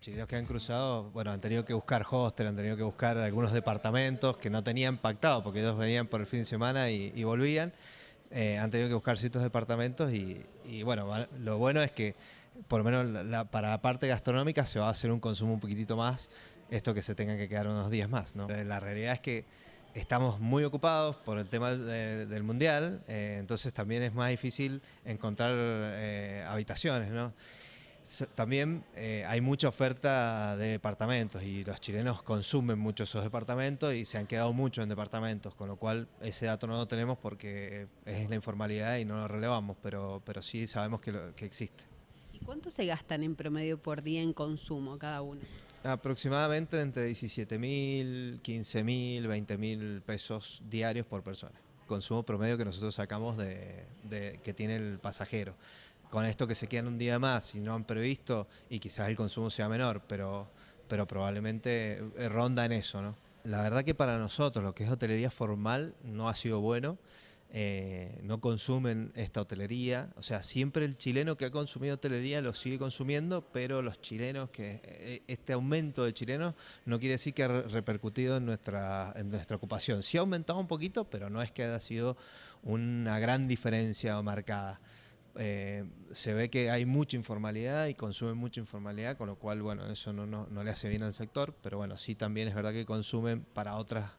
chilenos que han cruzado, bueno, han tenido que buscar hostel, han tenido que buscar algunos departamentos que no tenían pactado, porque ellos venían por el fin de semana y, volvían. Eh, han tenido que buscar ciertos departamentos y, bueno, lo bueno es que por lo menos para la parte gastronómica se va a hacer un consumo un poquitito más, esto que se tengan que quedar unos días más. ¿no? La realidad es que estamos muy ocupados por el tema de- del mundial, eh, entonces también es más difícil encontrar eh, habitaciones. ¿no? También eh, hay mucha oferta de departamentos y los chilenos consumen mucho esos departamentos y se han quedado mucho en departamentos, con lo cual ese dato no lo tenemos porque es la informalidad y no lo relevamos, pero, pero sí sabemos que, lo- que existe. ¿Y cuánto se gastan en promedio por día en consumo cada uno? Aproximadamente entre 17 mil, 15 mil, 20 mil pesos diarios por persona. Consumo promedio que nosotros sacamos de, de- que tiene el pasajero. Con esto que se quedan un día más, si no han previsto, y quizás el consumo sea menor, pero, pero probablemente eh, ronda en eso, ¿no? La verdad que para nosotros lo que es hotelería formal no ha sido bueno. eh, no consumen esta hotelería. O sea, siempre el chileno que ha consumido hotelería lo sigue consumiendo, pero los chilenos que eh, este aumento de chilenos no quiere decir que ha re- repercutido en nuestra, en nuestra ocupación. Sí ha aumentado un poquito, pero no es que haya sido una gran diferencia marcada. Eh, se ve que hay mucha informalidad y consumen mucha informalidad, con lo cual, bueno, eso no, no, le hace bien al sector, pero bueno, sí también es verdad que consumen para otras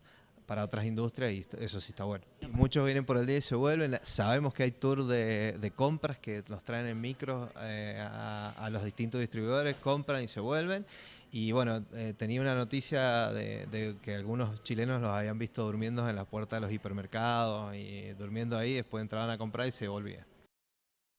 para otras industrias y eso sí está bueno. Muchos vienen por el día y se vuelven. Sabemos que hay tours de, compras que los traen en micros eh, a, a los distintos distribuidores, compran y se vuelven. Y bueno, eh, tenía una noticia de, de que algunos chilenos los habían visto durmiendo en la puerta de los hipermercados y durmiendo ahí, después entraban a comprar y se volvían.